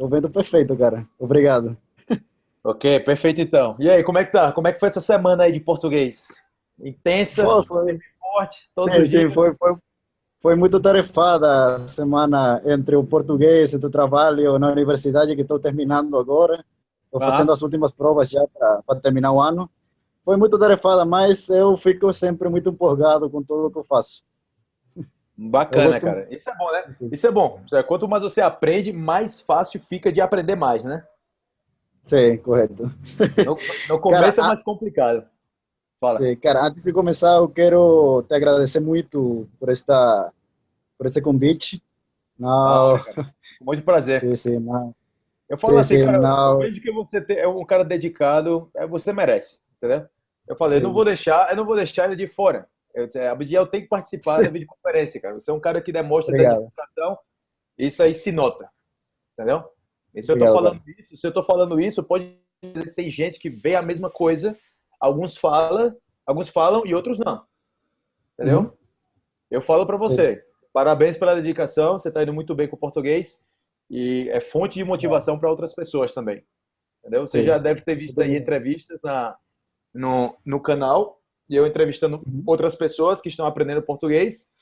Tô vendo perfeito, cara. Obrigado. Ok, perfeito então. E aí, como é que tá? Como é que foi essa semana aí de português? Intensa, Pô, foi, forte, todos sim, os sim, foi, foi, foi muito tarefada a semana entre o português e o trabalho na universidade que estou terminando agora. Estou Ah. fazendo as últimas provas já para terminar o ano. Foi muito tarefada, mas eu fico sempre muito empolgado com tudo que eu faço. Bacana, gosto- cara. Isso é bom, né? Sim. Isso é bom. Quanto mais você aprende, mais fácil fica de aprender mais, né? Sim, correto. No, no começo Cara, é mais complicado. Fala. Sim, cara, antes de começar, eu quero te agradecer muito por esta, por esse convite. Não, Ah, cara, com muito prazer. sim, sim, não. Eu falo Sim, assim, sim, cara, não. eu vejo que você é um cara dedicado, é, você merece, entendeu? Eu falei, Sim. não vou deixar, eu não vou deixar ele de fora. Eu disse, Abdiel tem que participar da videoconferência, cara. Você é um cara que demonstra dedicação, isso aí se nota, entendeu? E se eu Obrigado, falando isso, se eu tô falando isso, pode dizer que tem gente que vê a mesma coisa, alguns falam, alguns falam e outros não, entendeu? Uhum. Eu falo para você, parabéns pela dedicação, você está indo muito bem com o português e é fonte de motivação para outras pessoas também. Entendeu? Você Sim. já deve ter visto aí entrevistas na, no, no canal e eu entrevistando Uhum. outras pessoas que estão aprendendo português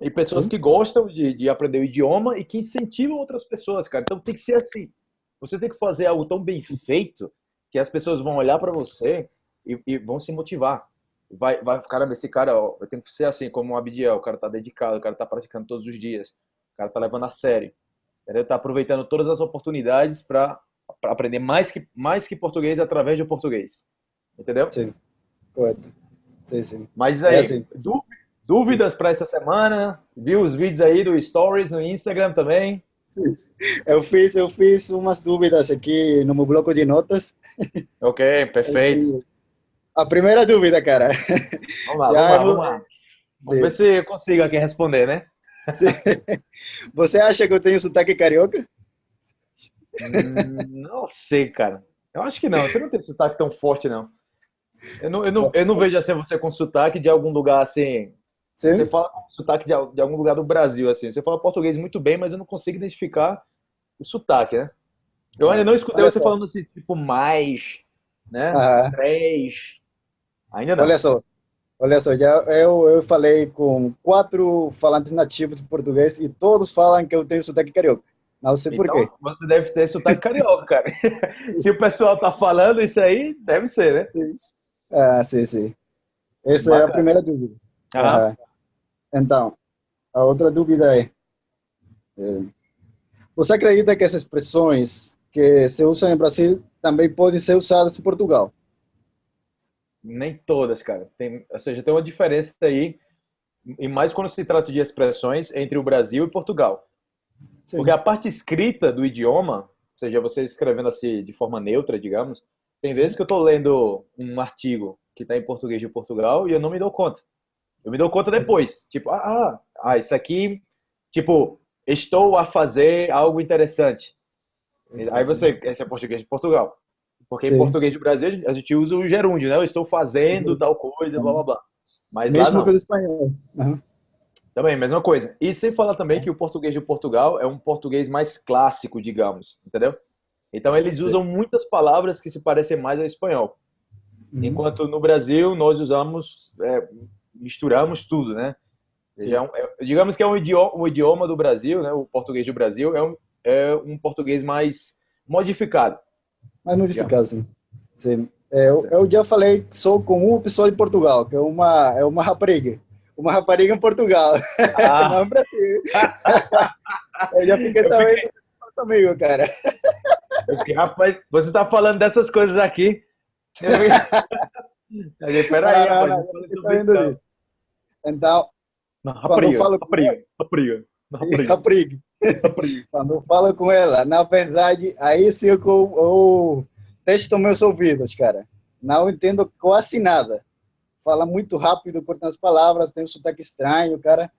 e pessoas Sim. que gostam de, de aprender o idioma e que incentivam outras pessoas, cara. Então tem que ser assim. Você tem que fazer algo tão bem feito que as pessoas vão olhar para você e, e vão se motivar. Vai, vai, caramba, esse cara, ó, eu tenho que ser assim, como o Abdiel, o cara tá dedicado, o cara tá praticando todos os dias, o cara tá levando a sério, entendeu? Tá aproveitando todas as oportunidades para aprender mais que, mais que português através do português, entendeu? Sim, correto. Sim, sim. Mas É aí, assim. dú- dúvidas para essa semana? Viu os vídeos aí do Stories no Instagram também? Sim. Eu fiz, eu fiz umas dúvidas aqui no meu bloco de notas. Ok, perfeito. A primeira dúvida, cara. Vamos lá, Já vamos lá, vamos lá. Vamos ver se eu consigo aqui responder, né? Você acha que eu tenho sotaque carioca? Hum, não sei, cara. Eu acho que não. Você não tem sotaque tão forte, não. Eu não, eu não, eu não vejo assim você com sotaque de algum lugar assim. Sim. Você fala com sotaque de, de algum lugar do Brasil, assim. Você fala português muito bem, mas eu não consigo identificar o sotaque, né? Eu ainda não escutei Olha você só. falando assim, tipo, mais, né? Ah, Três. Ainda não. olha só. Olha só, já eu, eu falei com quatro falantes nativos de português e todos falam que eu tenho sotaque carioca. Não sei por quê. Então, você deve ter sotaque carioca, cara. Se o pessoal tá falando isso aí, deve ser, né? Sim. Ah, sim, sim. Essa é a Bacana. primeira dúvida. Ah, Então, a outra dúvida é, é, você acredita que essas expressões que se usam em Brasil também podem ser usadas em Portugal? Nem todas, cara. Tem, ou seja, tem uma diferença aí, e mais quando se trata de expressões entre o Brasil e Portugal. Sim. Porque a parte escrita do idioma, ou seja, você escrevendo assim de forma neutra, digamos, tem vezes que eu estou lendo um artigo que está em português de Portugal e eu não me dou conta. Eu me dou conta depois. Tipo, ah, ah, ah, isso aqui, tipo, estou a fazer algo interessante. Aí você, esse é português de Portugal. Porque em Sim. português do Brasil a gente usa o gerúndio, né? Eu estou fazendo tal coisa, blá blá blá. Mas que o espanhol. Aham. Também, mesma coisa. E sem falar também que o português de Portugal é um português mais clássico, digamos, entendeu? Então eles Sim. usam muitas palavras que se parecem mais ao espanhol. Uhum. Enquanto no Brasil nós usamos, é, misturamos tudo, né? Sim. É um- é- digamos que é um idioma, o idioma do Brasil, né? O português do Brasil é um, é um português mais modificado. Mas modificado, sim. sim. É, eu, eu já falei só com uma pessoa de Portugal, que é uma, é uma rapariga. Uma rapariga em Portugal, Ah, não no Brasil. eu já fiquei Eu sabendo que você é nosso amigo, cara. Rapaz, você está falando dessas coisas aqui? Digo, Peraí, rapaz, não. Então, Não, Quando falo com sim, rapariga. Quando falo com ela, na verdade, aí sim eu, eu testo meus ouvidos, cara. Não entendo quase nada. Fala muito rápido, corta as palavras, tem um sotaque estranho, cara.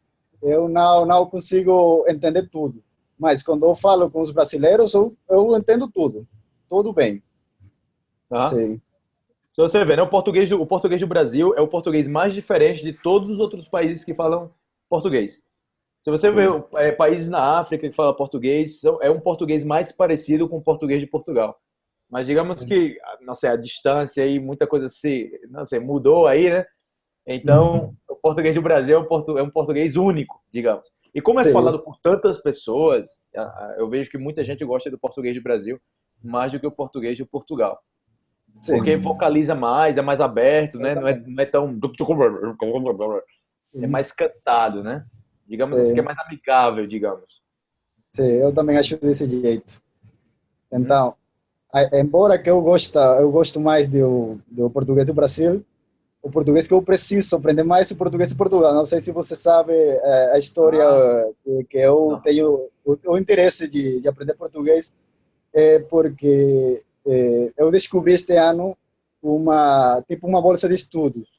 Eu não, não consigo entender tudo. Mas quando eu falo com os brasileiros, eu, eu entendo tudo. Tudo bem. Tá? Sim. Se você ver, né, o, português do, o português do Brasil é o português mais diferente de todos os outros países que falam português. Se você Sim. vê é, países na África que falam português, é um português mais parecido com o português de Portugal. Mas digamos Sim. que, não sei, a distância e muita coisa se, não sei, mudou aí, né? Então, uhum. o português do Brasil é um, é um português único, digamos. E como é Sim. falado por tantas pessoas, eu vejo que muita gente gosta do português do Brasil mais do que o português de Portugal. Sim. Porque vocaliza mais, é mais aberto, né? Não é, não é tão. É mais cantado, né? Digamos assim, que é mais amigável, digamos. Sim, eu também acho desse jeito. Então, hum. embora que eu gosto, eu gosto mais do, do português do Brasil, o português que eu preciso aprender mais o português de Portugal. Não sei se você sabe é, a história ah. que, que, eu Não. tenho o, o, interesse de, de aprender português é porque é, eu descobri este ano uma tipo uma bolsa de estudos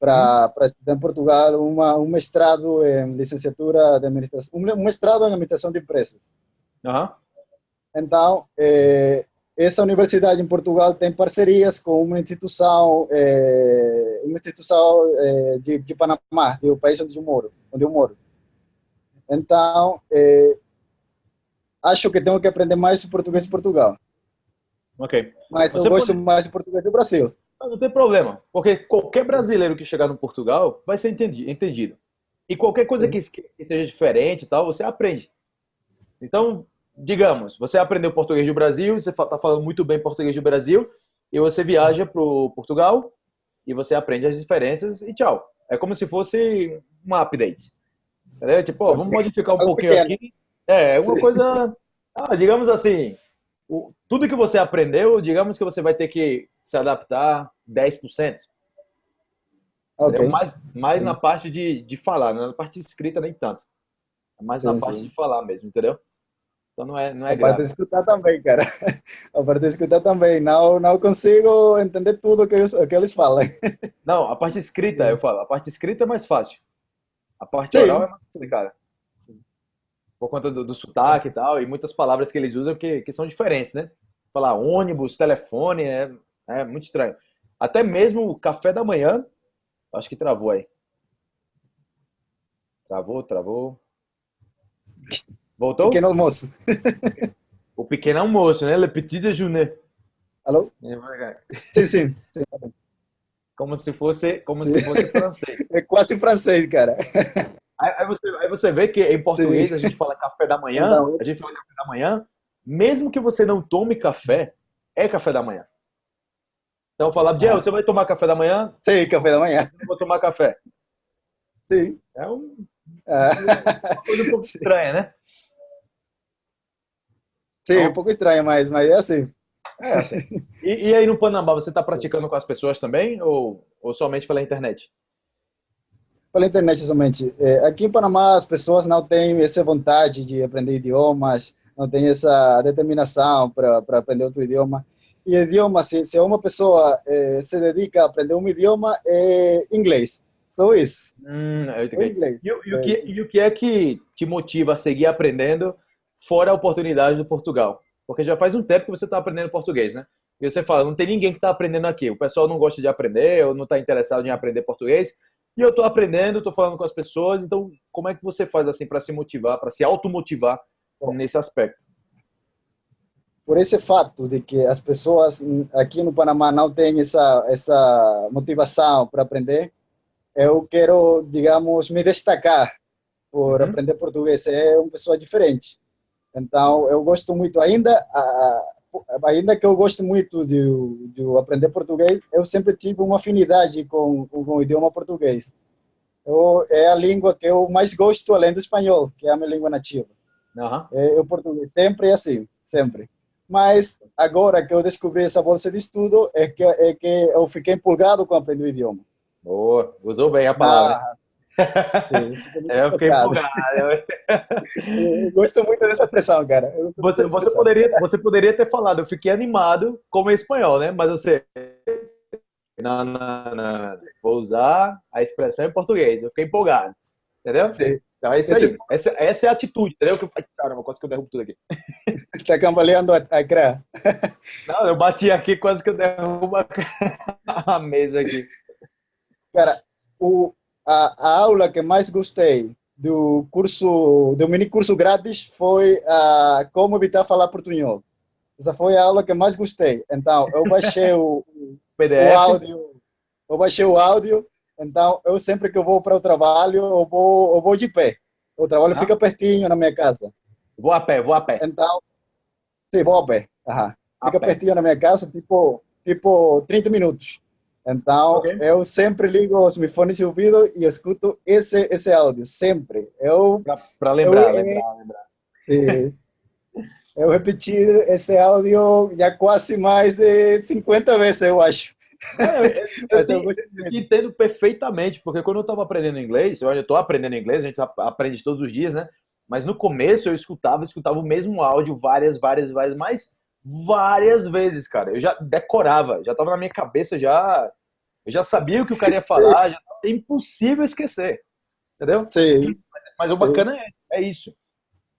para hum. para estudar em Portugal uma um mestrado em licenciatura de administração um mestrado em administração de empresas. Uhum. Então é, essa universidade em Portugal tem parcerias com uma instituição, é, uma instituição é, de, de, Panamá, do país onde eu moro. Onde eu moro. Então, é, acho que tenho que aprender mais o português de Portugal. Ok. Mas Você eu gosto pode... mais do português do Brasil. Não tem problema, porque qualquer brasileiro que chegar no Portugal vai ser entendido. E qualquer coisa que, que seja diferente tal, você aprende. Então, digamos, você aprendeu português do Brasil, você está falando muito bem português do Brasil, e você viaja para Portugal e você aprende as diferenças e tchau. É como se fosse um update. Entendeu? Tipo, ó, vamos modificar um pouquinho aqui. É, é uma coisa, ah, digamos assim, o, tudo que você aprendeu, digamos que você vai ter que se adaptar 10%. Okay. Mais, mais na parte de, de falar, né? na parte escrita nem tanto. É mais sim, na parte de falar mesmo, entendeu? Então não é, não é a parte de escutar também, cara. A parte de escutar também. Não, não consigo entender tudo que eles, que eles falam. Não, a parte escrita, eu falo. A parte escrita é mais fácil. A parte Sim. oral é mais complicada. Por conta do, do sotaque e tal, e muitas palavras que eles usam que, que são diferentes, né? Falar ônibus, telefone, é, é muito estranho. Até mesmo o café da manhã, acho que travou aí. Travou, travou. Voltou? Pequeno almoço. o pequeno almoço, né? Le petit déjeuner. Alô? Sim, sim. sim. Como se fosse, como sim. se fosse francês. É quase francês, cara. Aí, aí, você, aí você vê que em português sim. a gente fala café da manhã, a gente fala café da manhã, mesmo que você não tome café, é café da manhã. Então falar, Diel, você vai tomar café da manhã? Sim, café da manhã. Eu vou tomar café. Sim. É um, é. uma coisa um pouco estranha, né? Sim, então, um pouco estranho, mas, mas é assim. É assim. E, e aí no Panamá, você está praticando com as pessoas também ou, ou somente pela internet? Pela internet somente. É, aqui em Panamá as pessoas não têm essa vontade de aprender idiomas, não têm essa determinação para aprender outro idioma. E idioma, se, se uma pessoa é, se dedica a aprender um idioma, é inglês. Só isso. Hum, eu inglês. E, e, o que, e o que é que te motiva a seguir aprendendo fora a oportunidade do Portugal. Porque já faz um tempo que você está aprendendo português, né? E você fala, não tem ninguém que está aprendendo aqui. O pessoal não gosta de aprender, ou não está interessado em aprender português. E eu estou aprendendo, estou falando com as pessoas. Então, como é que você faz assim para se motivar, para se automotivar nesse aspecto? Por esse fato de que as pessoas aqui no Panamá não têm essa essa motivação para aprender, eu quero, digamos, me destacar por uhum. aprender português. É uma pessoa diferente. Então, eu gosto muito, ainda, ainda que eu gosto muito de, de aprender português, eu sempre tive uma afinidade com, com o idioma português. Eu, é a língua que eu mais gosto, além do espanhol, que é a minha língua nativa. Uhum. É, o português, sempre é assim, sempre. Mas agora que eu descobri essa bolsa de estudo, é que, é que eu fiquei empolgado com aprender o idioma. Boa, usou bem a palavra. Ah, Sim, é, eu fiquei empolgado. Sim, gosto muito dessa expressão, cara. Você, você, poderia, você poderia ter falado, eu fiquei animado como espanhol, né? Mas você. Não, não, não. Vou usar a expressão em português. Eu fiquei empolgado. Entendeu? Sim. Então é isso aí. Essa, essa é a atitude, entendeu? Caramba, quase que eu derrubo tudo aqui. Está cambaleando a, a crã. Não, eu bati aqui, quase que eu derrubo a, a mesa aqui. Cara, o, a, a aula que mais gostei do curso, do mini curso grátis foi uh, como evitar falar portunhol. Essa foi a aula que mais gostei. Então, eu baixei o, o áudio, eu baixei o áudio, então eu sempre que eu vou para o trabalho, eu vou, eu vou de pé. O trabalho ah. fica pertinho na minha casa. Vou a pé, vou a pé. Então, sim, vou a pé. Aham. Fica pertinho na minha casa, tipo, tipo 30 minutos. Então, okay. eu sempre ligo os meus fones de ouvido e escuto esse, esse áudio, sempre. Eu Para lembrar, eu, lembrar, lembrar. Sim. eu repeti esse áudio já quase mais de 50 vezes, eu acho. É, eu, eu, eu, entendo perfeitamente, porque quando eu estava aprendendo inglês, eu estou aprendendo inglês, a gente aprende todos os dias, né? Mas no começo eu escutava, escutava o mesmo áudio várias, várias, várias, mais várias vezes, cara. Eu já decorava, já tava na minha cabeça, já eu já sabia o que o cara ia falar, já é impossível esquecer. Entendeu? Sim. Mas, mas o bacana é, é, isso.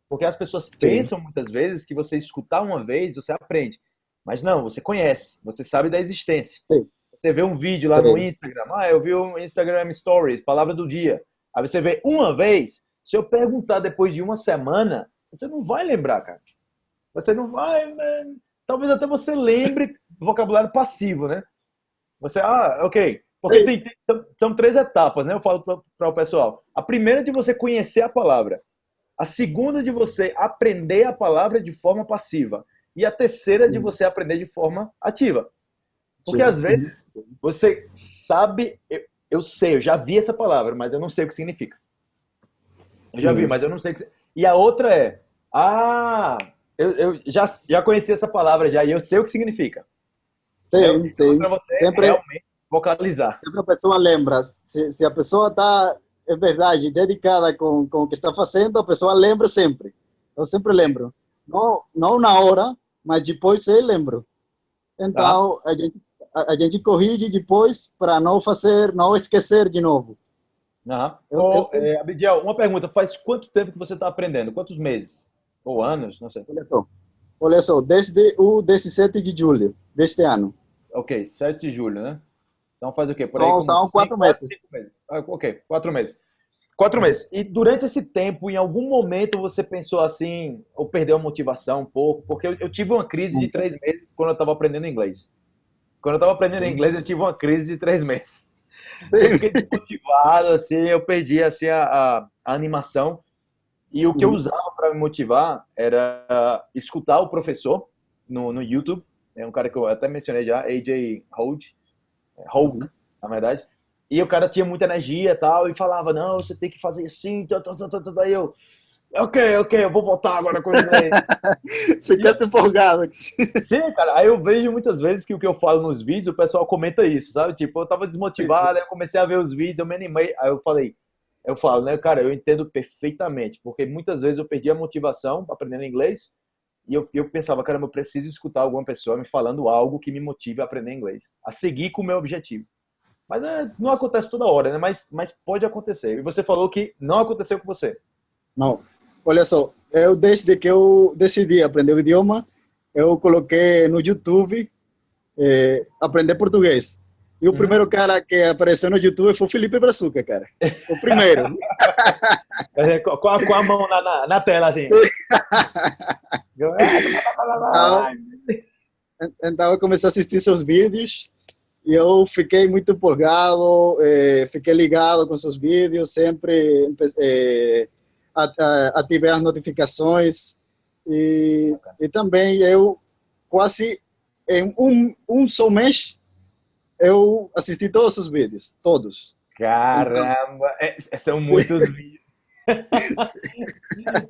Porque as pessoas Sim. pensam muitas vezes que você escutar uma vez, você aprende. Mas não, você conhece, você sabe da existência. Sim. Você vê um vídeo lá Sim. no Instagram, ah, eu vi um Instagram Stories, palavra do dia. Aí você vê uma vez, se eu perguntar depois de uma semana, você não vai lembrar, cara. Você não vai, man. talvez até você lembre vocabulário passivo, né? Você, ah, ok. Porque tem, tem, são três etapas, né? Eu falo para o pessoal. A primeira é de você conhecer a palavra. A segunda é de você aprender a palavra de forma passiva. E a terceira é de você aprender de forma ativa. Porque às vezes você sabe, eu, eu, sei, eu já vi essa palavra, mas eu não sei o que significa. Eu já vi, mas eu não sei o que. E a outra é, ah, eu, eu já, já conheci essa palavra já e eu sei o que significa. Tem, tem. Para você sempre, realmente vocalizar. Sempre a pessoa lembra. Se, se a pessoa está, é verdade, dedicada com, com o que está fazendo, a pessoa lembra sempre. Eu sempre lembro. Não, não na hora, mas depois eu lembro. Então, tá. a, gente, a, a, gente corrige depois para não fazer, não esquecer de novo. Uhum. Eu, Ô, eu é, Abidiel, uma pergunta. Faz quanto tempo que você está aprendendo? Quantos meses? Ou anos, não sei. Olha só, olha só desde o 17 de julho deste ano. Ok, 7 de julho, né? Então faz o quê? Por aí, são, quatro meses. meses. Ah, ok, quatro meses. Quatro meses. E durante esse tempo, em algum momento você pensou assim, ou perdeu a motivação um pouco? Porque eu, eu tive uma crise de três meses quando eu estava aprendendo inglês. Quando eu estava aprendendo inglês, eu tive uma crise de três meses. Sim. Eu fiquei desmotivado, assim, eu perdi assim, a, a, a animação. E o que eu uhum. usava para me motivar era escutar o professor no, no YouTube. É um cara que eu até mencionei já, AJ Hold, Hold, uhum. na verdade. E o cara tinha muita energia e tal, e falava, não, você tem que fazer assim, tal, tal, tal, tal. Aí eu, ok, ok, eu vou voltar agora com ele. Ficaste empolgado. Sim, cara, aí eu vejo muitas vezes que o que eu falo nos vídeos, o pessoal comenta isso, sabe? Tipo, eu tava desmotivado, aí eu comecei a ver os vídeos, eu me animei, aí eu falei, eu falo, né, cara, eu entendo perfeitamente, porque muitas vezes eu perdi a motivação aprendendo inglês e eu, eu pensava, cara, eu preciso escutar alguma pessoa me falando algo que me motive a aprender inglês, a seguir com o meu objetivo. Mas é, não acontece toda hora, né? Mas, mas pode acontecer. E você falou que não aconteceu com você. Não. Olha só, eu desde que eu decidi aprender o idioma, eu coloquei no YouTube eh, aprender português. E o hum. primeiro cara que apareceu no YouTube foi o Felipe Brazuca, cara. O primeiro. com, a, com a mão na, na, na tela, assim. então, então, eu comecei a assistir seus vídeos e eu fiquei muito empolgado, eh, fiquei ligado com seus vídeos, sempre eh, ativei as notificações e, e também eu quase em um, um só mês eu assisti todos os vídeos, todos. Caramba, então... é, são muitos vídeos.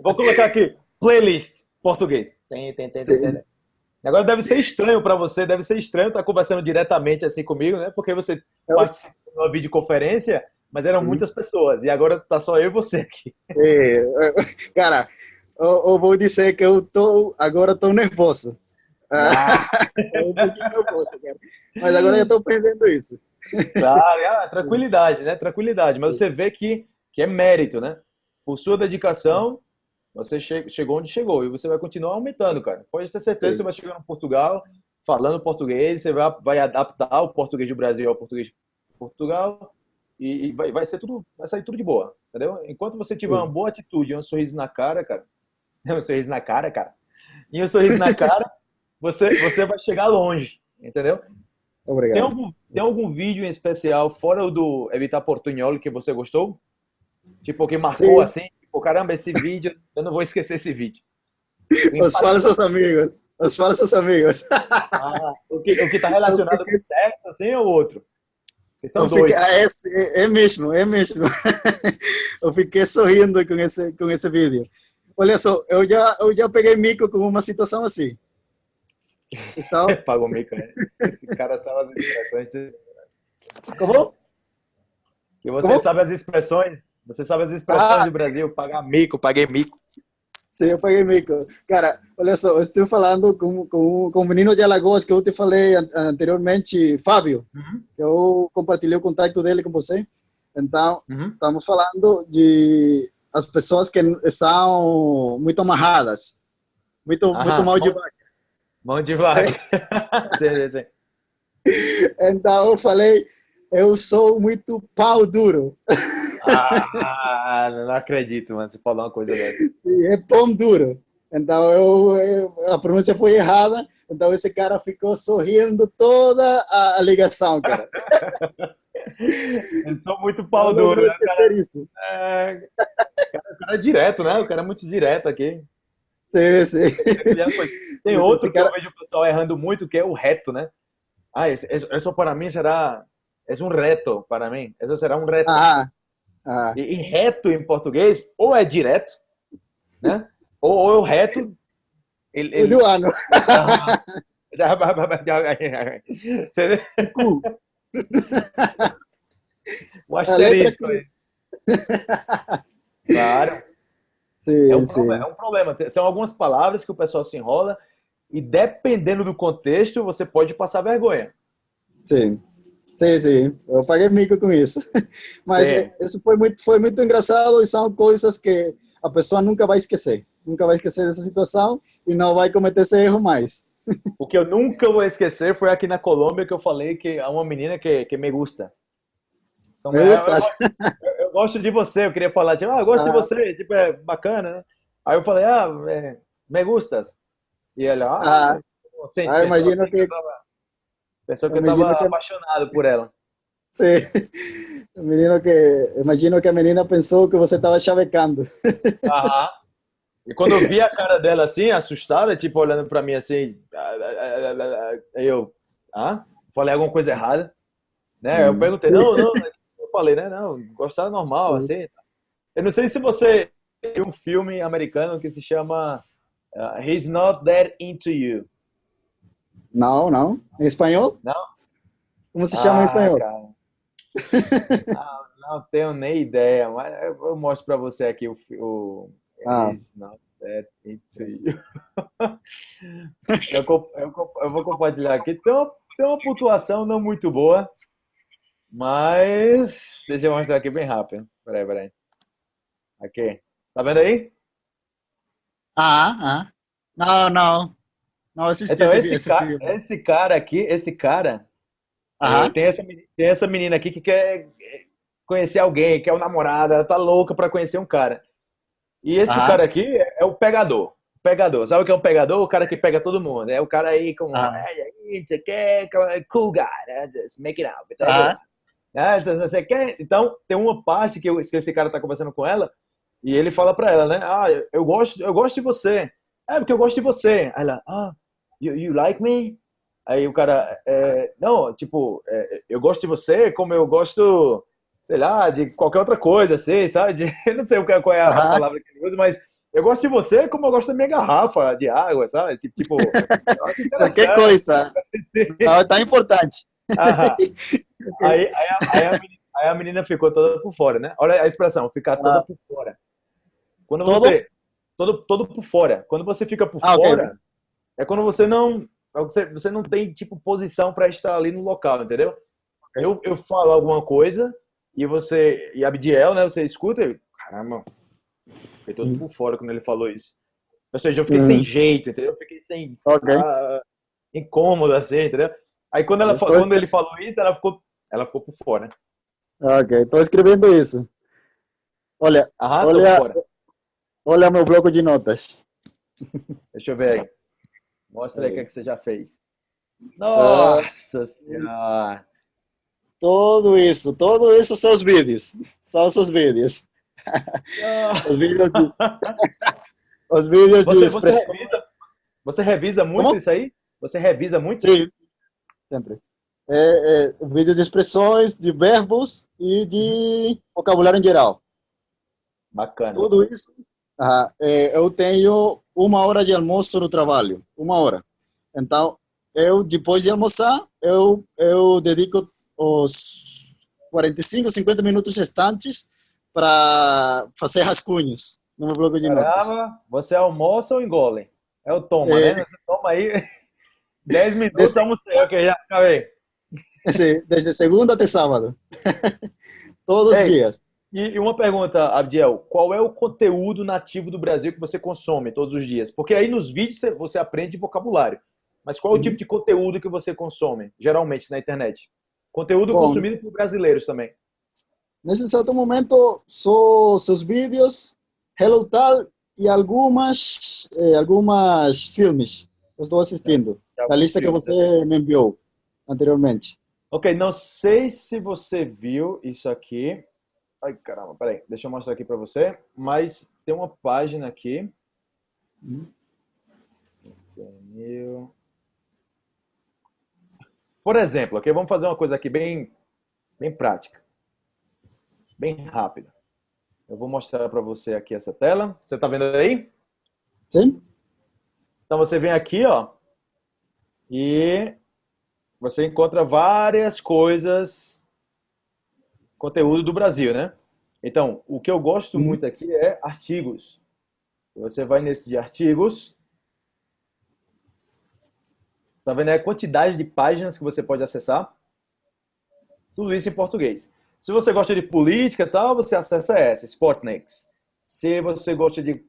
Vou colocar aqui, playlist português. Tem, tem, tem, tem, Agora deve ser estranho para você, deve ser estranho estar conversando diretamente assim comigo, né? Porque você eu... participou de uma videoconferência, mas eram muitas pessoas, e agora tá só eu e você aqui. É, cara, eu, eu, vou dizer que eu tô, agora tô nervoso. Ah. um nervoso, cara. Mas agora eu tô perdendo isso. Tá, tranquilidade, né? Tranquilidade. Mas você vê que, que é mérito, né? Por sua dedicação, você chegou onde chegou e você vai continuar aumentando, cara. Pode ter certeza que você vai chegar no Portugal falando português, você vai, vai adaptar o português do Brasil ao português de Portugal e, e vai, vai ser tudo, vai sair tudo de boa. entendeu? Enquanto você tiver uma boa atitude, um sorriso na cara, cara, um sorriso na cara, cara, e um sorriso na cara, você, você vai chegar longe, entendeu? Obrigado. Tem algum, tem algum vídeo em especial, fora o do Evitar Portunhol, que você gostou? Tipo, que marcou Sim. assim? Tipo, caramba, esse vídeo, eu não vou esquecer esse vídeo. Os falsos amigos. Os falsos amigos. Ah, o que o está relacionado fiquei... com sexo, assim, ou outro? São dois. Fiquei... Ah, é, é, mesmo, é mesmo. eu fiquei sorrindo com esse, com esse vídeo. Olha só, eu já, eu já peguei mico com uma situação assim. Estava... Pagou mico, né? Esse cara sabe as expressões. Como? Que você Como? sabe as expressões. Você sabe as expressões ah. do Brasil. Pagar mico, paguei mico. Sim, eu paguei mico. Cara, olha só, eu estou falando com, com, com o menino de Alagoas que eu te falei anteriormente, Fábio. Uhum. Eu compartilhei o contato dele com você. Então, uhum. estamos falando de as pessoas que são muito amarradas, muito, Aham, muito mal de vaca. Mão de vaca. sim, sim. Então, eu falei, eu sou muito pau duro. Ah, não acredito, mano. Você falou uma coisa dessa. É pão duro. Então eu, eu, a pronúncia foi errada. Então esse cara ficou sorrindo toda a, ligação, cara. eu sou muito pau duro, né, cara? É, cara, o cara é direto, né? O cara é muito direto aqui. Sim, sim. Tem outro que eu vejo o pessoal errando muito, que é o reto, né? Ah, isso para mim será... É um reto para mim. Isso será um reto. Ah, ah. E, reto em português, ou é direto, né? Ou, ou é o reto. Ele, ele... Do ano. o asterisco. Claro. Sim, é, um. Problema, é um problema. São algumas palavras que o pessoal se enrola e dependendo do contexto, você pode passar vergonha. Sim. Sim, sim, eu paguei mico com isso. Mas sim. isso foi muito, foi muito engraçado e são coisas que a pessoa nunca vai esquecer. Nunca vai esquecer dessa situação e não vai cometer esse erro mais. O que eu nunca vou esquecer foi aqui na Colômbia que eu falei que há uma menina que, que me gusta. Então, me eu, gosto, eu, eu, gosto de você, eu queria falar, tipo, ah, eu gosto ah. de você, tipo, é bacana, né? Aí eu falei, ah, é, me gustas. E ela, ah, ah, ah imagina que... Pensou que eu estava que... apaixonado por ela. Sim. O menino que... Imagino que a menina pensou que você estava chavecando. Aham. E quando eu vi a cara dela assim, assustada, tipo, olhando para mim assim, aí eu, ah, falei alguma coisa errada, né? Eu perguntei, não, não, falei, né, não, gostar normal, assim. Eu não sei se você viu um filme americano que se chama uh, He's Not That Into You. Não, não. Em espanhol? Não. Como se chama ah, em espanhol? não, não, tenho nem ideia, mas eu mostro para você aqui o. o ah. not that into you. eu, eu, eu, vou compartilhar aqui. Tem uma, tem uma pontuação não muito boa, mas. Deixa eu mostrar aqui bem rápido. Peraí, peraí. Aqui. Tá vendo aí? Ah, ah. Não, não. Não, assisti então, esse, esse, cara, esse cara aqui, esse cara, é, tem, essa, tem essa menina aqui que quer conhecer alguém, quer um namorado, ela tá louca pra conhecer um cara. E esse cara aqui é, é, o pegador. Pegador. Sabe o que é um pegador? O cara que pega todo mundo. É o cara aí com. Ah. Cool guy, né? Just make it. Então, ah. Então, você quer? Então, tem uma parte que, esse cara tá conversando com ela e ele fala pra ela, né? Ah, eu gosto, eu gosto de você. É, porque eu gosto de você. Aí ela, ah, you, you like me? Aí o cara, é, não, tipo, é, eu gosto de você como eu gosto, sei lá, de qualquer outra coisa, assim, sabe? De, eu não sei qual é a palavra que ele usa, mas eu gosto de você como eu gosto da minha garrafa de água, sabe? Tipo, qualquer coisa. tá, tá importante. Aí, aí, a, aí, a menina, aí, a menina, ficou toda por fora, né? Olha a expressão, ficar toda ah. por fora. Quando todo? você... Todo, todo por fora. Quando você fica por ah, fora... Okay é quando você não você, você não tem tipo posição para estar ali no local, entendeu? Eu, eu falo alguma coisa e você e Abdiel, né? Você escuta e caramba, fiquei todo por fora quando ele falou isso. Ou seja, eu fiquei uhum. sem jeito, entendeu? Eu fiquei sem okay. ah, incômodo assim, entendeu? Aí quando ela quando ele falou isso, ela ficou ela ficou por fora. Ok, estou escrevendo isso. Olha, Aham, olha, olha meu bloco de notas. Deixa eu ver aí. Mostra aí o que, é que você já fez. Nossa Senhora! Tudo isso, tudo isso são os vídeos. São os seus vídeos. os vídeos de, os vídeos você, de você, revisa, você revisa muito Como? isso aí? Você revisa muito? Sim, sempre. É, é, vídeo de expressões, de verbos e de vocabulário em geral. Bacana. Tudo isso. é, eu tenho uma hora de almoço no trabalho, uma hora. Então, eu, depois de almoçar, eu, eu dedico os 45, 50 minutos restantes para fazer rascunhos no meu bloco de Caramba, notas. você almoça ou engole? É o toma, é. né? Você toma aí 10 minutos, almocei, ok, já acabei. Desde segunda até sábado. Todos os dias. E uma pergunta, Abdiel, qual é o conteúdo nativo do Brasil que você consome todos os dias? Porque aí nos vídeos você aprende vocabulário. Mas qual é o uhum. tipo de conteúdo que você consome, geralmente, na internet? Conteúdo Bom, consumido por brasileiros também. Nesse exato momento, só seus vídeos, Hello Tal e algumas, eh, algumas filmes. Eu estou assistindo. É, a lista que você me enviou anteriormente. Ok, não sei se você viu isso aqui. Ai, caramba, peraí. Deixa eu mostrar aqui para você. Mas tem uma página aqui. Por exemplo, ok? Vamos fazer uma coisa aqui bem, bem prática. Bem rápida. Eu vou mostrar para você aqui essa tela. Você está vendo aí? Sim. Então você vem aqui, ó. E você encontra várias coisas, conteúdo do Brasil, né? Então, o que eu gosto uhum. muito aqui é artigos. Você vai nesse de artigos Tá vendo? É a quantidade de páginas que você pode acessar. Tudo isso em português. Se você gosta de política e tal, você acessa essa, Sportnex. Se você gosta de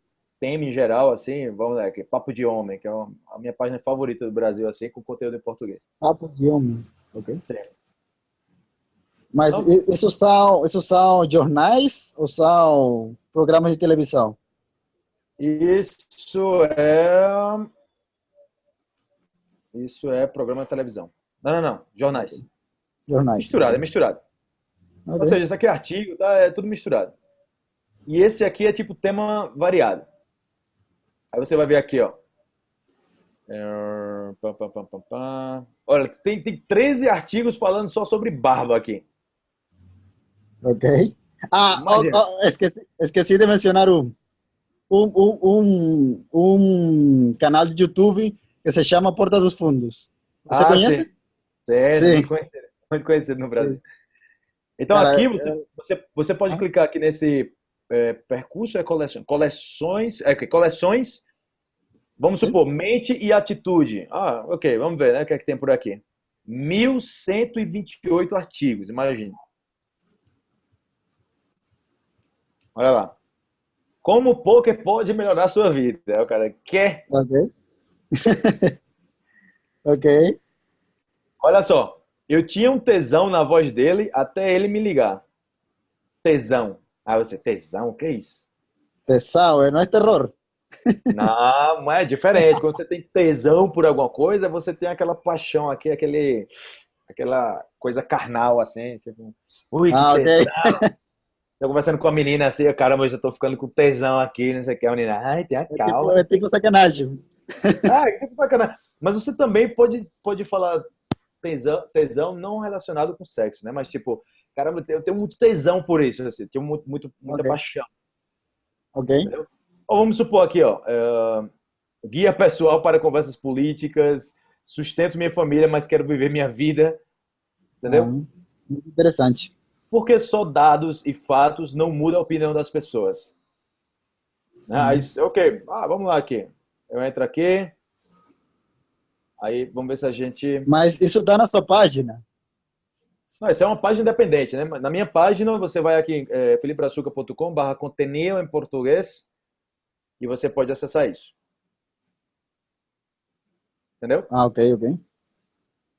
tema em geral, assim, vamos lá, que é Papo de Homem, que é a minha página favorita do Brasil, assim, com conteúdo em português. Papo de Homem, ok? Sim. Mas então, isso, são, isso são jornais ou são programas de televisão? Isso é isso é programa de televisão. Não, não, não. Jornais. Jornais. Misturado, é misturado. Okay. Ou seja, isso aqui é artigo, tá? É tudo misturado. E esse aqui é tipo tema variado. Aí você vai ver aqui, ó. É, Olha, tem, tem 13 artigos falando só sobre barba aqui. Ok. Ah, oh, oh, esqueci, esqueci de mencionar um, um, um, um, canal de YouTube que se chama Porta dos Fundos. Você ah, conhece? Sim, sim. Muito, conhecido, muito conhecido no Brasil. Sim. Então Cara, aqui você, é... você, você, pode ah. clicar aqui nesse é, percurso, é coleção, coleções, é, coleções, vamos supor, mente e atitude. Ah, ok, vamos ver, né, o que é que tem por aqui. 1.128 artigos, imagine. Olha lá. Como o poker pode melhorar a sua vida? O cara quer... Okay. ok. Olha só, eu tinha um tesão na voz dele até ele me ligar. Tesão. Ah, você, tesão, o que é isso? Tesão, é, não é terror. Não, é diferente. Quando você tem tesão por alguma coisa, você tem aquela paixão aqui, aquele, aquela coisa carnal, assim, tipo, ui, que ah, tesão. Okay. Tô conversando com a menina assim, caramba, eu já tô ficando com tesão aqui, não sei o que. A menina, ai, tem a calma. É tipo, é tipo sacanagem. ah, que sacanagem. Mas você também pode, pode falar tesão, tesão não relacionado com sexo, né? Mas tipo, caramba, eu tenho muito tesão por isso, assim, tenho muito, muito muita okay. paixão. Ok. Ou vamos supor aqui, ó, uh, guia pessoal para conversas políticas, sustento minha família, mas quero viver minha vida. Entendeu? Uhum. Interessante. Porque só dados e fatos não mudam a opinião das pessoas. Uhum. Aí, ok, ah, vamos lá aqui. Eu entro aqui. Aí vamos ver se a gente. Mas isso dá na sua página? Não, essa é uma página independente, né? Na minha página, você vai aqui, é, felipeaçuca.com barra contenido em português e você pode acessar isso. Entendeu? Ah, ok, ok.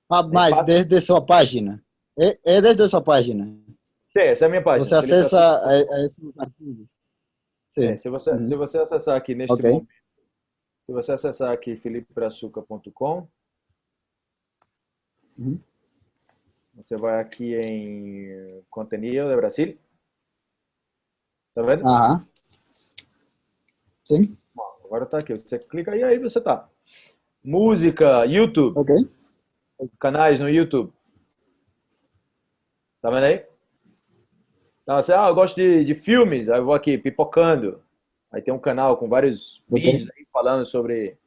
Ah, mas desde sua página. É, é desde sua página. Sim, essa é a minha página. Você acessa a, a esses arquivos. Sim. É, se, você, uhum. se você acessar aqui neste okay. momento, se você acessar aqui felipebraçuca.com, uhum. Você vai aqui em contenido de Brasil. Tá vendo? Aham. Sim. Bom, agora tá aqui. Você clica aí, aí você tá. Música, YouTube. Ok. Canais no YouTube. Tá vendo aí? Então, você, ah, eu gosto de, de filmes, aí eu vou aqui, pipocando. Aí tem um canal com vários okay. vídeos aí falando sobre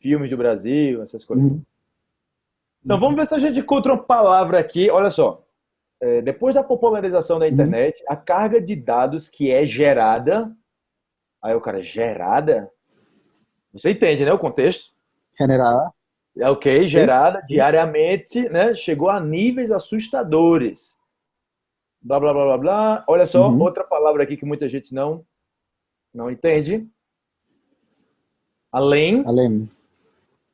filmes do Brasil, essas coisas. Uhum. Então, vamos ver se a gente encontra uma palavra aqui. Olha só. É, depois da popularização da uhum. internet, a carga de dados que é gerada. Aí o cara, gerada? Você entende, né? O contexto? Generada. É ok, gerada Sim. diariamente, né? Chegou a níveis assustadores blá, blá, blá, blá, blá. Olha só, uhum. outra palavra aqui que muita gente não, não entende. Além. Além.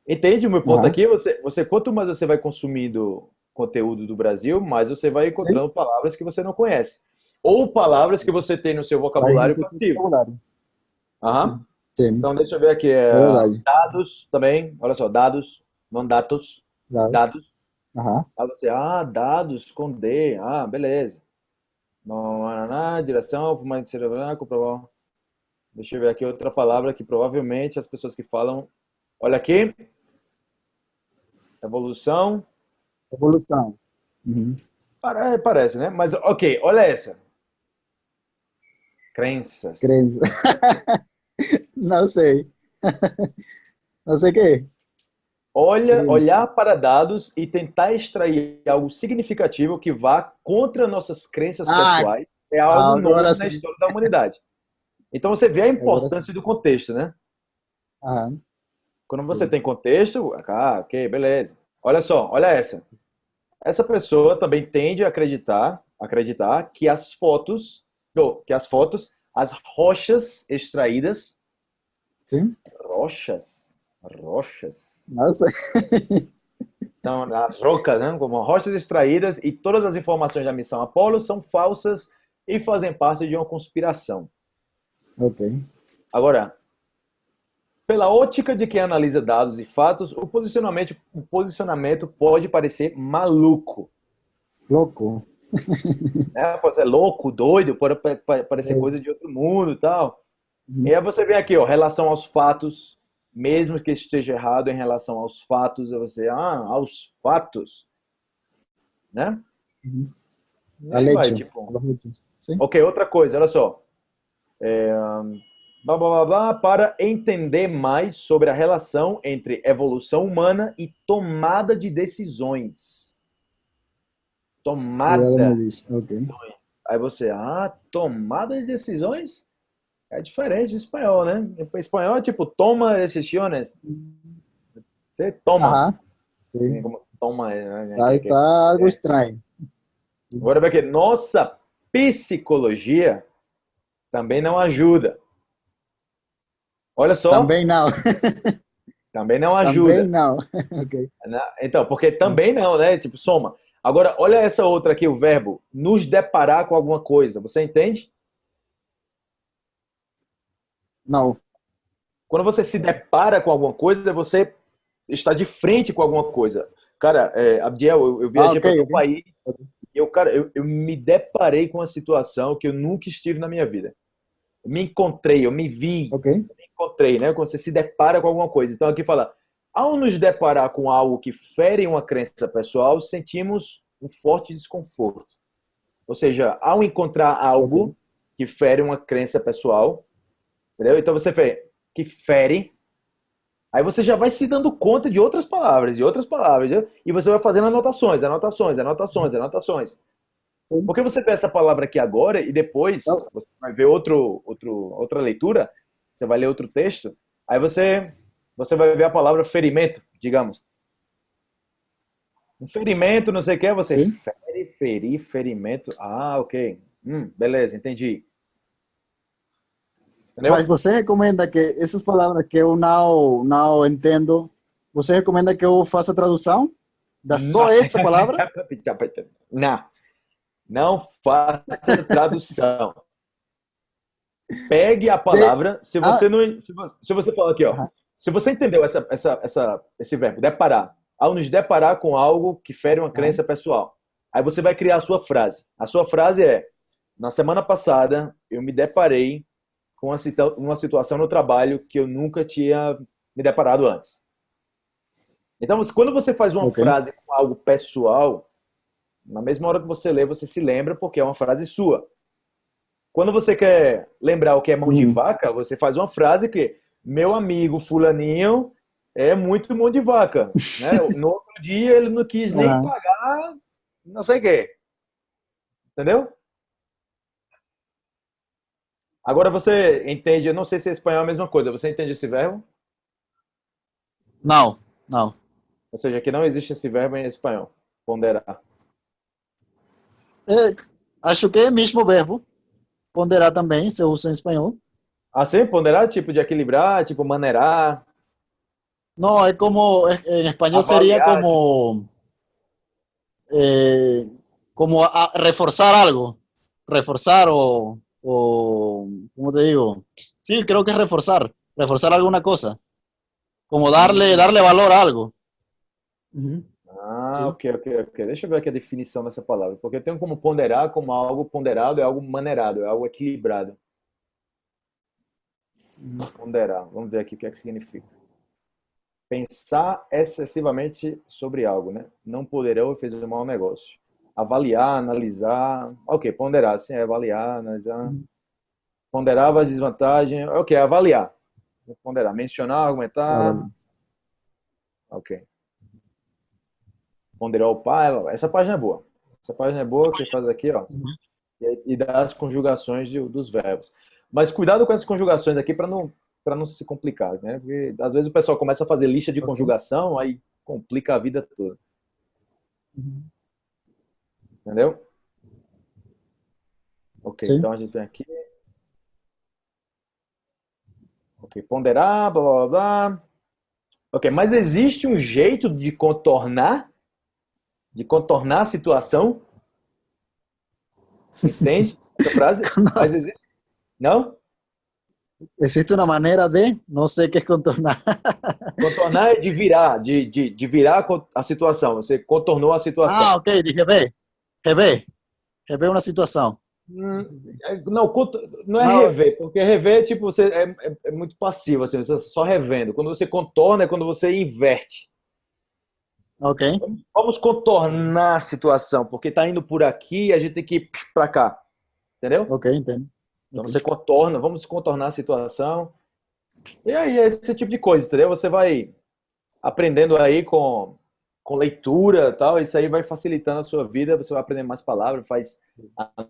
Entende o meu ponto uhum. aqui? Você, você, quanto mais você vai consumindo conteúdo do Brasil, mais você vai encontrando Sim. palavras que você não conhece. Ou palavras que você tem no seu vocabulário passivo. Vocabulário. Uhum. Então, deixa eu ver aqui. É, dados também. Olha só, dados, não dados. Dados. dados. Uhum. Aí você, ah, dados com D. Ah, beleza. Direção cerebral, comprovar. Deixa eu ver aqui outra palavra que provavelmente as pessoas que falam. Olha aqui. Evolução. Evolução. Uhum. Parece, né? Mas, ok, olha essa. Crenças. Crenças. Não sei. Não sei o que. Olha, olhar para dados e tentar extrair algo significativo que vá contra nossas crenças ah, pessoais é algo novo na sim. história da humanidade. Então você vê a importância do contexto, né? Aham. Quando você sim. tem contexto, ah, ok, beleza. Olha só, olha essa. Essa pessoa também tende a acreditar, acreditar que as fotos, que as fotos, as rochas extraídas, sim. rochas, rochas. Nossa. São as rocas, né? como rochas extraídas e todas as informações da missão Apollo são falsas e fazem parte de uma conspiração. Ok. Agora, pela ótica de quem analisa dados e fatos, o posicionamento, o posicionamento pode parecer maluco. Louco. É, pode ser louco, doido, pode parecer é. coisa de outro mundo e tal. Uhum. E aí você vem aqui, ó, relação aos fatos, mesmo que esteja errado em relação aos fatos, você, ah, aos fatos, né? Uhum. Vai, vai, tipo, ok, outra coisa, olha só. É, blá, blá, blá, blá, para entender mais sobre a relação entre evolução humana e tomada de decisões. Tomada. Okay. Aí você, ah, tomada de decisões? É diferente do espanhol, né? O espanhol é tipo, toma decisões. Você toma. Aham, sim. Como toma. Né? Aí tá algo estranho. Agora vai que nossa psicologia também não ajuda. Olha só. Também não. também não ajuda. Também não. okay. Então, porque também não, né? Tipo, soma. Agora, olha essa outra aqui, o verbo nos deparar com alguma coisa. Você entende? Não. Quando você se depara com alguma coisa, você está de frente com alguma coisa. Cara, é, Abdiel, eu, eu viajei ah, okay, para o país e eu, cara, eu, eu me deparei com uma situação que eu nunca estive na minha vida. Eu me encontrei, eu me vi, okay. Encontrei, né? Quando você se depara com alguma coisa. Então aqui fala, ao nos deparar com algo que fere uma crença pessoal, sentimos um forte desconforto. Ou seja, ao encontrar algo okay. que fere uma crença pessoal, Entendeu? Então você vê que fere, aí você já vai se dando conta de outras palavras, de outras palavras, entendeu? e você vai fazendo anotações, anotações, anotações, anotações. Porque você vê essa palavra aqui agora e depois você vai ver outro, outro, outra leitura, você vai ler outro texto, aí você, você vai ver a palavra ferimento, digamos. Um ferimento, não sei o que, você Sim. fere, ferir, ferimento. Ah, ok. Hum, beleza, entendi. Entendeu? Mas você recomenda que essas palavras que eu não, não entendo, você recomenda que eu faça a tradução da só essa palavra? não. Não faça tradução. Pegue a palavra. Se ah. você não, se você falar aqui, ó, se você entendeu essa, essa, essa, esse verbo, deparar, ao nos deparar com algo que fere uma crença pessoal, aí você vai criar a sua frase. A sua frase é: na semana passada eu me deparei com uma, uma situação no trabalho que eu nunca tinha me deparado antes. Então, quando você faz uma okay. frase com algo pessoal, na mesma hora que você lê, você se lembra porque é uma frase sua. Quando você quer lembrar o que é mão de uhum. vaca, você faz uma frase que meu amigo fulaninho é muito mão de vaca. Né? No outro dia ele não quis nem uhum. pagar não sei o quê. Entendeu? Agora você entende, eu não sei se em espanhol é a mesma coisa, você entende esse verbo? Não, não. Ou seja, que não existe esse verbo em espanhol, ponderar. É, acho que é o mesmo verbo. Ponderar também, se usa em espanhol. Ah, sim? Ponderar, tipo de equilibrar, tipo maneirar. Não, é como, em espanhol Avaliar, seria como, eh, como a, reforzar algo. Reforzar o, o, ¿cómo te digo? Sí, creo que es reforzar, reforzar alguna cosa. Como darle, darle valor a algo. Ah, ok, ok, ok. Deixa eu ver aqui a definição dessa palavra. Porque eu tenho como ponderar como algo ponderado, é algo maneirado, é algo equilibrado. Ponderar. Vamos ver aqui o que é que significa. Pensar excessivamente sobre algo, né? Não poderão fazer um mau negócio. Avaliar, analisar. Ok, ponderar, sim, é avaliar, analisar. Ponderar as desvantagens. Ok, avaliar. Ponderar. Mencionar, argumentar. Ok ponderar o pai. Essa página é boa. Essa página é boa que faz aqui, ó. Uhum. E, e dá as conjugações de, dos verbos. Mas cuidado com essas conjugações aqui para não para não se complicar, né? Porque às vezes o pessoal começa a fazer lista de conjugação, aí complica a vida toda. Uhum. Entendeu? Ok, Sim. então a gente tem aqui. Ok, ponderar, blá blá blá. Ok, mas existe um jeito de contornar de contornar a situação. Entende essa frase? Mas existe... Não? Existe uma maneira de, não sei o que é contornar. Contornar é de virar, de, de, de virar a situação. Você contornou a situação. Ah, ok, de rever. Rever. Rever uma situação. Hum, é, não, não é não. rever, porque rever tipo, você é, é, é muito passivo, assim, você só revendo. Quando você contorna é quando você inverte. Ok. Vamos, contornar a situação, porque está indo por aqui e a gente tem que ir para cá. Entendeu? Ok, entendo. Então você contorna, vamos contornar a situação. E aí, esse tipo de coisa, entendeu? Você vai aprendendo aí com, com leitura e tal, isso aí vai facilitando a sua vida, você vai aprender mais palavras, faz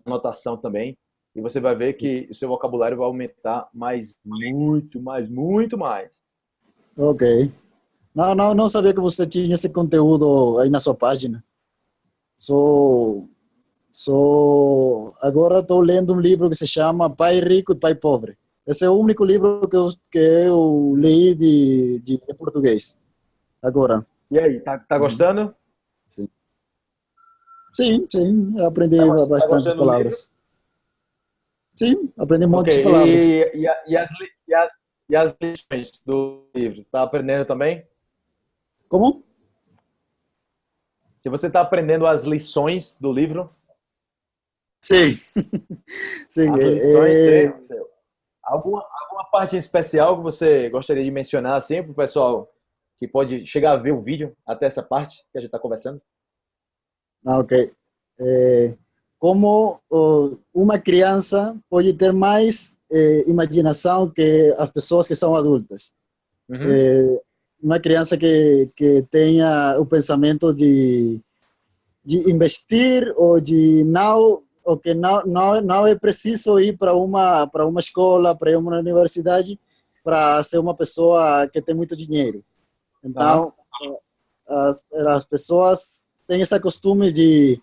anotação também, e você vai ver que o seu vocabulário vai aumentar mais, muito, mais, muito mais. Ok. Não, não, não sabia que você tinha esse conteúdo aí na sua página. Sou, sou, agora estou lendo um livro que se chama Pai Rico e Pai Pobre. Esse é o único livro que eu, que eu li de, de, de português. Agora. E aí, tá, tá gostando? Sim. Sim, sim, aprendi tá, bastantes tá palavras. Sim, aprendi um monte okay. de palavras. E, e, e, as, e, as, e as lições do livro, tá aprendendo também? Como? Se você está aprendendo as lições do livro. Sim. Sim. As lições, é... é. alguma, alguma parte especial que você gostaria de mencionar assim para o pessoal que pode chegar a ver o vídeo até essa parte que a gente está conversando? Ah, ok. É, como uh, uma criança pode ter mais é, imaginação que as pessoas que são adultas. Uhum. É, uma criança que, que tenha o pensamento de, de investir ou de não ou que não, não, não é preciso ir para uma para uma escola, para uma universidade para ser uma pessoa que tem muito dinheiro. Então, ah. as, as pessoas têm esse costume de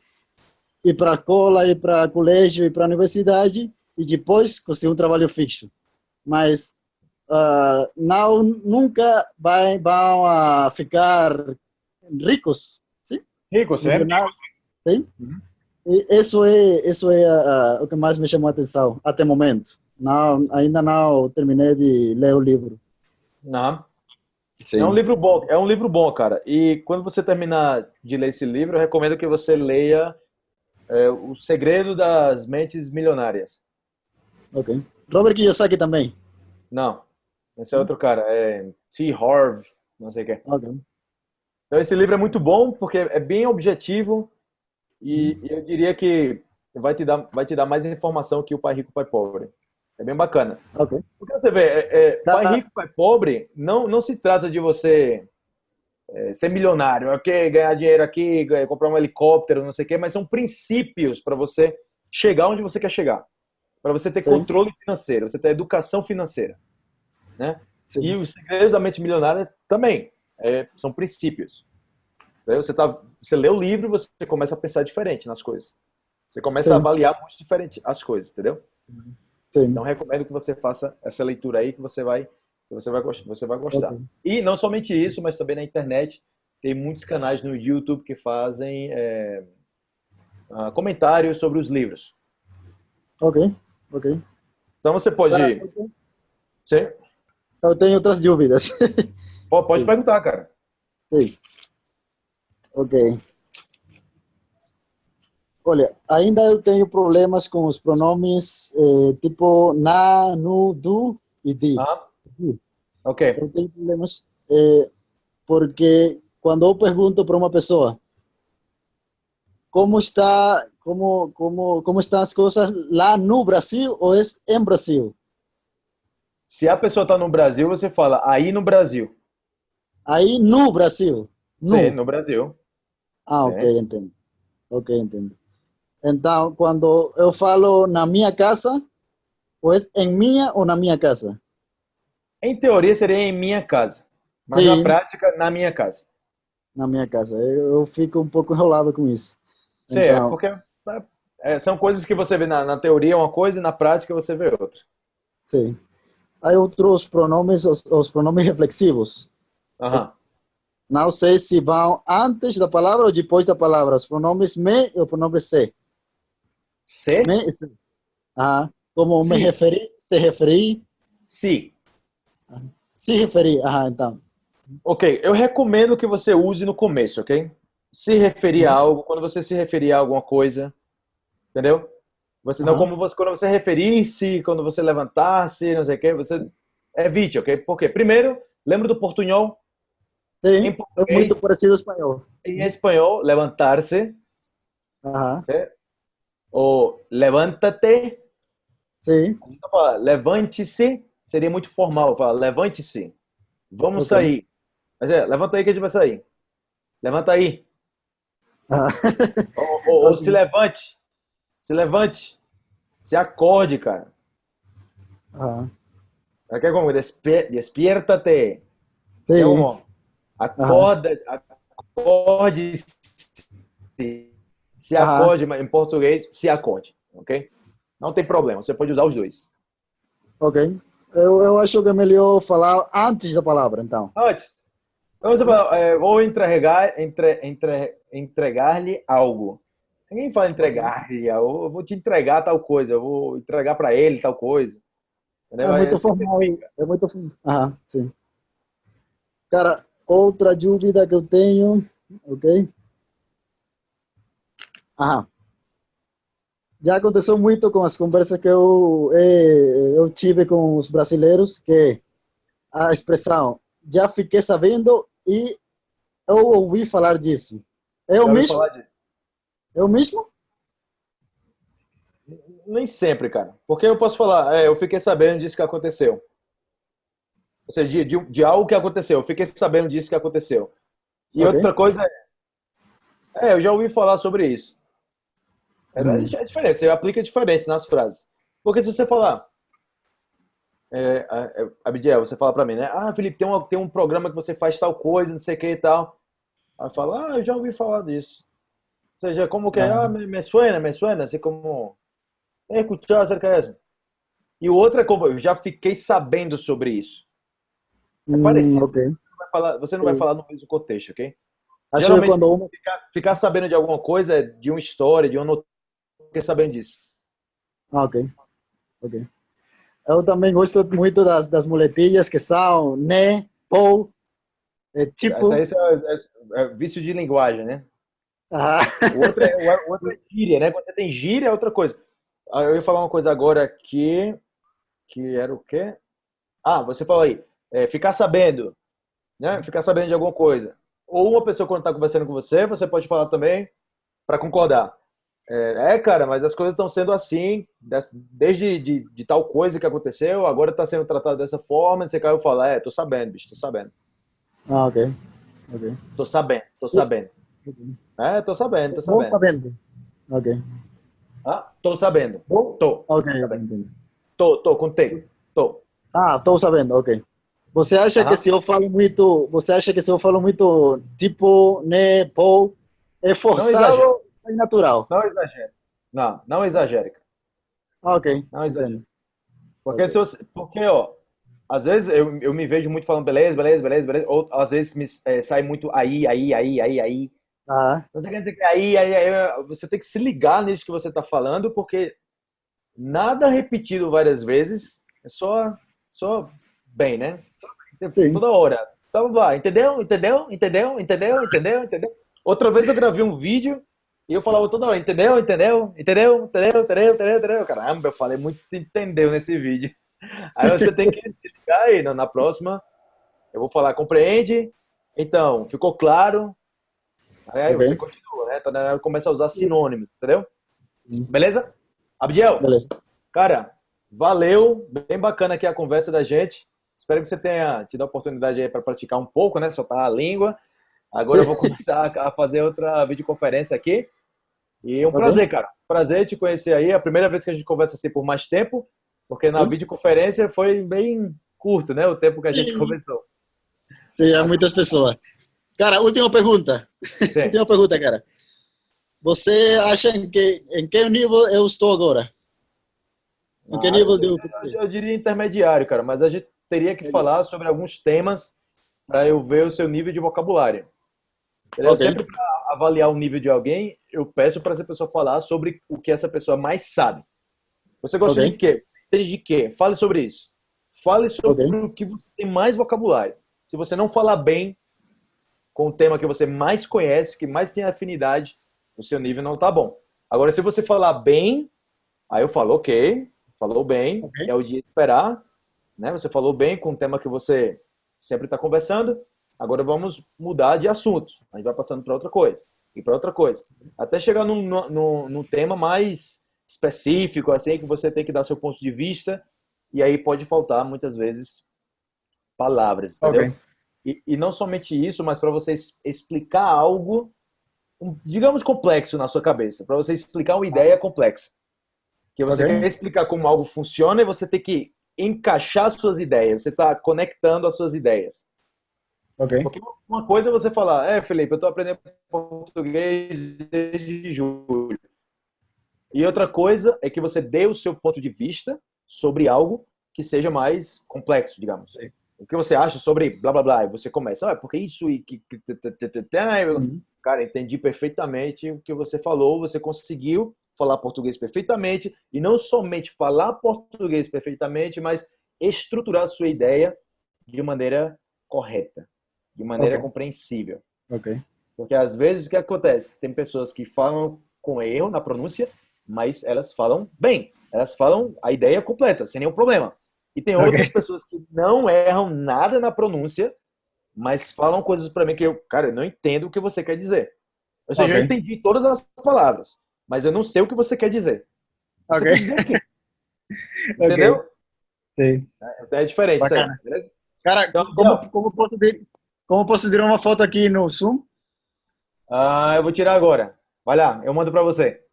ir para a escola, ir para colégio, ir para a universidade e depois conseguir um trabalho fixo. Mas uh, não nunca vai, vão a ficar ricos, sim? Ricos, sim. Sim. Uhum. Isso é, isso é uh, o que mais me chamou a atenção até o momento. Não, ainda não terminei de ler o livro. Não. Sim. É um livro bom, é um livro bom, cara. E quando você terminar de ler esse livro, eu recomendo que você leia é, O Segredo das Mentes Milionárias. Ok. Robert Kiyosaki também? Não. Esse é outro cara. É T. Harv, não sei o que. Então esse livro é muito bom porque é bem objetivo e, e eu diria que vai te dar, vai te dar mais informação que o Pai Rico, Pai Pobre. É bem bacana. Okay. Porque você vê, é, é, tá, pai tá. rico, pai pobre, não, não se trata de você é, ser milionário, ok, ganhar dinheiro aqui, comprar um helicóptero, não sei o quê, mas são princípios para você chegar onde você quer chegar. Para você ter Sim. controle financeiro, você ter educação financeira. Né? E os segredos da mente milionária também é, são princípios. Você, tá, você lê o livro e você começa a pensar diferente nas coisas. Você começa Sim. a avaliar muito diferente as coisas, entendeu? Sim. Então recomendo que você faça essa leitura aí que você vai você vai gostar, você vai gostar. Okay. E não somente isso, mas também na internet tem muitos canais no YouTube que fazem é, uh, comentários sobre os livros. Ok, ok. Então você pode. Sim. Eu tenho outras dúvidas. Pode Sim. perguntar, cara. Sim. Ok. Olha, ainda eu tenho problemas com os pronomes eh, tipo na, nu, du e di. Ah. Ok. Eu tenho problemas eh, porque quando eu pergunto para uma pessoa como está, como, como, como estão as coisas lá no Brasil ou é em Brasil? Se a pessoa está no Brasil, você fala aí no Brasil. Aí no Brasil? No. Sim, no Brasil. Ah, ok, Sim. entendo. Ok, entendo. Então, quando eu falo na minha casa, pues em minha ou na minha casa? Em teoria seria em minha casa, mas Sim. na prática na minha casa. Na minha casa. Eu, eu fico um pouco enrolado com isso. Sim, é então... é porque é, são coisas que você vê na, na teoria uma coisa e na prática você vê outra. Sim. Há outros pronomes, os, os pronomes reflexivos. Não sei se vão antes da palavra ou depois da palavra. Os pronomes me e o pronome se. Se? Me se. Ah, como me referi, se referi. Se. Se referir, ah, então. Ok, eu recomendo que você use no começo, ok? Se referir a uhum. algo, quando você se referir a alguma coisa, entendeu? Você não, como você, quando você referir-se, quando você levantar-se, não sei o que, você evite, ok? Porque, primeiro, lembra do portunhol? Sim, é muito parecido ao espanhol. Em espanhol, levantar-se. Uhum. Ou levanta-te. Sim. Levante-se seria muito formal. Falar, levante-se. Vamos okay. sair. Mas é, levanta aí que a gente vai sair. Levanta aí. Ah. ou, ou, ou se levante. Se levante. Se acorde, cara. Ah. Aqui é como? Despierta-te. Sim. É como? Acorda, acorde, se acorde, em português, se acorde, ok? Não tem problema, você pode usar os dois. Ok. Eu, eu acho que é melhor falar antes da palavra, então. Antes. Então, você fala, é, vou entregar, entre, entre, entregar-lhe algo. Ninguém fala entregar-lhe, eu vou te entregar tal coisa, eu vou entregar para ele tal coisa. Entendeu? É muito formal. É muito. Ah, sim. Cara, Outra dúvida que eu tenho, ok? Ah, já aconteceu muito com as conversas que eu, eh, eu tive com os brasileiros, que a expressão já fiquei sabendo e eu ouvi falar disso. É o mesmo? É o mesmo? Nem sempre, cara. Porque eu posso falar, é, eu fiquei sabendo disso que aconteceu. Ou seja, de, de, de, algo que aconteceu. Eu fiquei sabendo disso que aconteceu. E okay. outra coisa é. É, eu já ouvi falar sobre isso. É, hum. é diferente, você aplica diferente nas frases. Porque se você falar. É, é, Abidiel, você fala pra mim, né? Ah, Felipe, tem, uma, tem um programa que você faz tal coisa, não sei o que e tal. Aí fala, ah, eu já ouvi falar disso. Ou seja, como que? Ah, me, me suena, me suena, assim como. É, escuchar acerca disso. E outra, como eu já fiquei sabendo sobre isso. É hum, parecido. okay. Você não, vai falar, você não vai falar no mesmo contexto, ok? Acho que quando ficar, ficar, sabendo de alguma coisa, de uma história, de uma fiquei sabendo disso. Ah, ok. Ok. Eu também gosto muito das, das muletilhas que são né, pou, é tipo... Esse aí é, é, é, vício de linguagem, né? Ah. O, outro é, o outro é gíria, né? Quando você tem gíria é outra coisa. Eu ia falar uma coisa agora que... Que era o quê? Ah, você falou aí. É, ficar sabendo. Né? Ficar sabendo de alguma coisa. Ou uma pessoa quando está conversando com você, você pode falar também para concordar. É, é, cara, mas as coisas estão sendo assim, desde de, de, tal coisa que aconteceu, agora está sendo tratado dessa forma, você caiu e fala, é, tô sabendo, bicho, tô sabendo. Ah, ok. okay. Tô sabendo, tô sabendo. É, tô sabendo, tô sabendo. Tô sabendo. Ok. Ah, tô sabendo. Tô. Ok, entendi. Tô, tô, com T. Tô. Ah, tô sabendo, ok. Você acha que se eu falo muito, você acha que se eu falo muito tipo, né, pô, é forçado ou é natural? Não exagere. Não, não exagere. Ah, ok. Não exagere. Porque, okay. se você, porque ó, às vezes eu, eu me vejo muito falando beleza, beleza, beleza, beleza, ou às vezes me é, sai muito aí, aí, aí, aí, aí. Ah. Você quer dizer que aí, aí, aí, você tem que se ligar nisso que você está falando, porque nada repetido várias vezes é só, só bem, né? Você, toda hora. Então vai, entendeu? Entendeu? Entendeu? Entendeu? Entendeu? Entendeu? Outra vez eu gravei um vídeo e eu falava toda hora, entendeu? Entendeu? Entendeu? Entendeu? Entendeu? Entendeu? Entendeu? Caramba, eu falei muito entendeu nesse vídeo. Aí você tem que explicar aí, na próxima eu vou falar, compreende? Então, ficou claro? Aí okay. você continua, né? Então, começa a usar sinônimos, entendeu? Beleza? Abdiel? Beleza. Cara, valeu, bem bacana aqui a conversa da gente. Espero que você tenha tido a oportunidade aí para praticar um pouco, né? Soltar a língua. Agora eu vou começar a fazer outra videoconferência aqui. E é um tá prazer, bem? cara. Prazer te conhecer aí. É a primeira vez que a gente conversa assim por mais tempo, porque na Sim. videoconferência foi bem curto, né? O tempo que a gente Sim. conversou. Sim, há muitas pessoas. Cara, última pergunta. última pergunta, cara. Você acha em que, em que nível eu estou agora? Em que ah, nível eu, eu, eu diria intermediário, cara, mas a gente teria que falar sobre alguns temas para eu ver o seu nível de vocabulário. Okay. Sempre para avaliar o nível de alguém, eu peço para essa pessoa falar sobre o que essa pessoa mais sabe. Você gosta okay. de quê? De quê? Fale sobre isso. Fale sobre okay. o que você tem mais vocabulário. Se você não falar bem com o tema que você mais conhece, que mais tem afinidade, o seu nível não está bom. Agora, se você falar bem, aí eu falo, ok, falou bem, é o dia de esperar, né? Você falou bem com o tema que você sempre está conversando. Agora vamos mudar de assunto. A gente vai passando para outra coisa e para outra coisa. Até chegar num, num, num, tema mais específico, assim, que você tem que dar seu ponto de vista. E aí pode faltar, muitas vezes, palavras, entendeu? Okay. E, e não somente isso, mas para você explicar algo, digamos, complexo na sua cabeça. Para você explicar uma ideia complexa. Que você okay. quer explicar como algo funciona e você tem que encaixar suas ideias, você está conectando as suas ideias. Okay. Porque uma coisa é você falar, é, Felipe, eu estou aprendendo português desde julho. E outra coisa é que você dê o seu ponto de vista sobre algo que seja mais complexo, digamos. Sim. O que você acha sobre blá blá blá? E você começa, ah, porque isso e que. Uhum. Cara, entendi perfeitamente o que você falou, você conseguiu falar português perfeitamente e não somente falar português perfeitamente, mas estruturar a sua ideia de maneira correta, de maneira okay. compreensível. Ok. Porque às vezes o que acontece? Tem pessoas que falam com erro na pronúncia, mas elas falam bem, elas falam a ideia completa, sem nenhum problema. E tem outras okay. pessoas que não erram nada na pronúncia, mas falam coisas para mim que eu, cara, eu não entendo o que você quer dizer. Ou seja, okay. eu entendi todas as palavras, mas eu não sei o que você quer dizer. Você okay. quer dizer? Entendeu? Sim. É, é diferente isso aí, beleza? Cara, então, como, como, posso ver, como posso tirar uma foto aqui no Zoom? Ah, eu vou tirar agora. Vai lá, eu mando para você.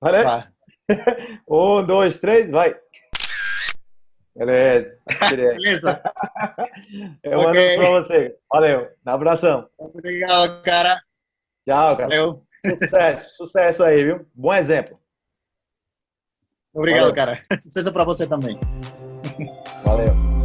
Valeu? Tá. um, dois, três, vai. Beleza. Beleza. Eu mando okay. pra você. Valeu. Um abração. Obrigado, cara. Tchau, cara. Valeu. Sucesso, sucesso aí, viu? Bom exemplo. Obrigado, Valeu. cara. Sucesso para você também. Valeu.